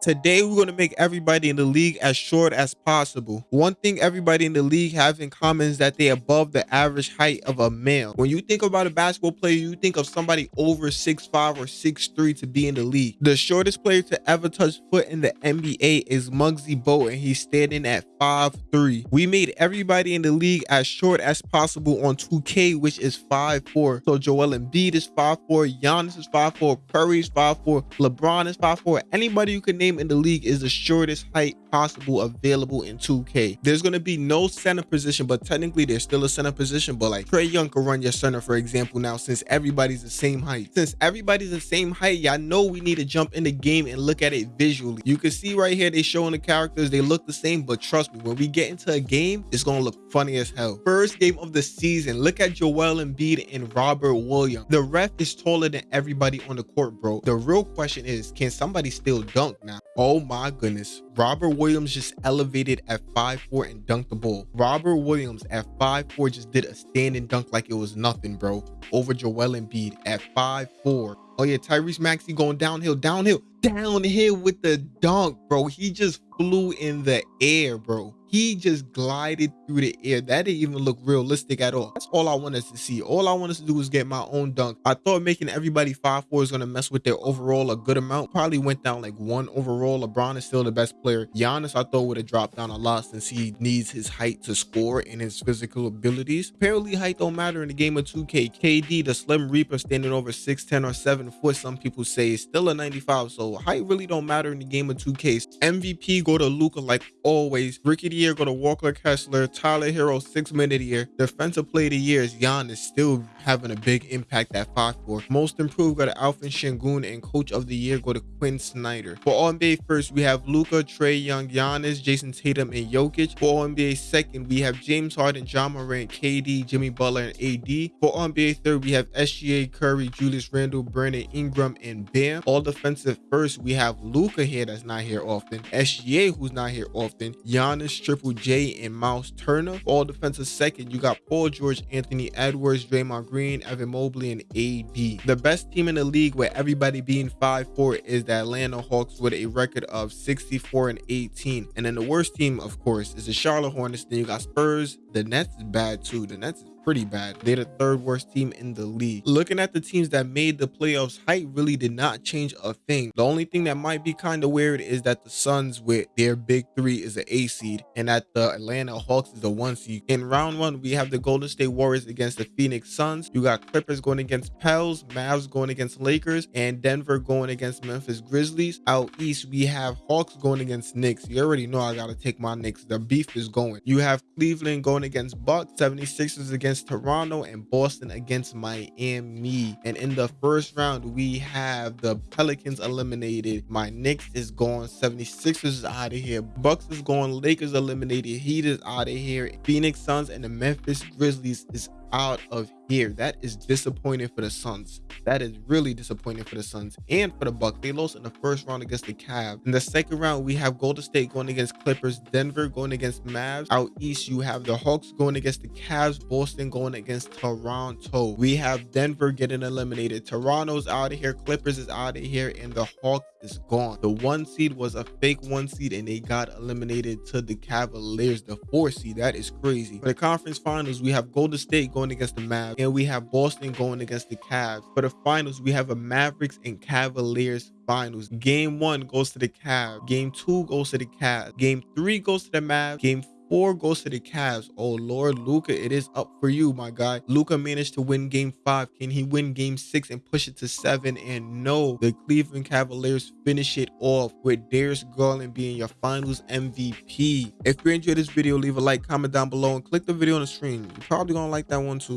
Today, we're going to make everybody in the league as short as possible. One thing everybody in the league have in common is that they're above the average height of a male. When you think about a basketball player, you think of somebody over 6'5 or 6'3 to be in the league. The shortest player to ever touch foot in the NBA is Muggsy Bogues, and he's standing at 5'3. We made everybody in the league as short as possible on 2K, which is 5'4. So Joel Embiid is 5'4, Giannis is 5'4, Curry is 5'4, LeBron is 5'4. Anybody you can name in the league is the shortest height possible available in 2K. There's going to be no center position, but technically there's still a center position. But like Trae Young can run your center, for example, now since everybody's the same height. Since everybody's the same height, y'all know we need to jump in the game and look at it visually. You can see right here, they showing the characters, they look the same, but trust me, when we get into a game, it's going to look funny as hell. First game of the season, look at Joel Embiid and Robert Williams. The ref is taller than everybody on the court, bro. The real question is, can somebody still dunk now? Oh my goodness. Robert Williams just elevated at 5'4 and dunked the ball. Robert Williams at 5'4 just did a standing dunk like it was nothing, bro. Over Joel Embiid at 5'4. Oh yeah, Tyrese Maxey going downhill, downhill, downhill with the dunk, bro. He just flew in the air, bro he just glided through the air. That didn't even look realistic at all. That's all I wanted to see. All I wanted to do was get my own dunk. I thought making everybody 5-4 is going to mess with their overall a good amount. Probably went down like one overall. LeBron is still the best player. Giannis, I thought would have dropped down a lot since he needs his height to score and his physical abilities. Apparently, height don't matter in the game of 2K. KD, the Slim Reaper, standing over 6'10 or 7 foot, some people say is still a 95. So height really don't matter in the game of 2K. MVP go to Luka like always. Rookie year go to Walker Kessler. Tyler Herro, sixth man of the year. Defensive play of the year is Giannis still having a big impact at 5'4. Most improved go to Alperen Sengun and coach of the year go to Quin Snyder. For All NBA first, we have Luka, Trae Young, Giannis, Jayson Tatum, and Jokic. For All NBA second, we have James Harden, Ja Morant, KD, Jimmy Butler, and AD. For All NBA third, we have SGA, Curry, Julius Randle, Brandon Ingram, and Bam. All defensive first, we have Luka here that's not here often. SGA who's not here often. Giannis, Triple J, and Miles Turner. All defensive second, you got Paul George, Anthony Edwards, Draymond Green, Evan Mobley, and AD. The best team in the league with everybody being 5'4 is the Atlanta Hawks with a record of 64 and 18. And then the worst team, of course, is the Charlotte Hornets. Then you got Spurs. The Nets is bad too. The Nets is pretty bad. They're the third worst team in the league. Looking at the teams that made the playoffs, height really did not change a thing. The only thing that might be kind of weird is that the Suns with their big three is an A seed and that the Atlanta Hawks is a one seed. In round one, we have the Golden State Warriors against the Phoenix Suns. You got Clippers going against Pels, Mavs going against Lakers, and Denver going against Memphis Grizzlies. Out east, we have Hawks going against Knicks. You already know I got to take my Knicks. The beef is going. You have Cleveland going against Bucks, 76ers against against Toronto and Boston against Miami. And in the first round, we have the Pelicans eliminated. My Knicks is gone. 76ers is out of here. Bucks is gone. Lakers eliminated. Heat is out of here. Phoenix Suns and the Memphis Grizzlies is out of here. That is disappointing for the Suns. That is really disappointing for the Suns and for the Bucks. They lost in the first round against the Cavs. In the second round, we have Golden State going against Clippers, Denver going against Mavs. Out east, you have the Hawks going against the Cavs, Boston going against Toronto. We have Denver getting eliminated. Toronto's out of here, Clippers is out of here, and the Hawks is gone. The one seed was a fake one seed and they got eliminated to the Cavaliers, the four seed. That is crazy. For the conference finals, we have Golden State going against the Mavs and we have Boston going against the Cavs. For the finals, we have a Mavericks and Cavaliers finals. Game one goes to the Cavs. Game two goes to the Cavs. Game three goes to the Mavs. Game four goes to the Cavs. Oh Lord, Luka, it is up for you, my guy. Luka managed to win game five. Can he win game six and push it to seven? And no, the Cleveland Cavaliers finish it off with Darius Garland being your finals MVP. If you enjoyed this video, leave a like, comment down below, and click the video on the screen. You're probably gonna like that one too.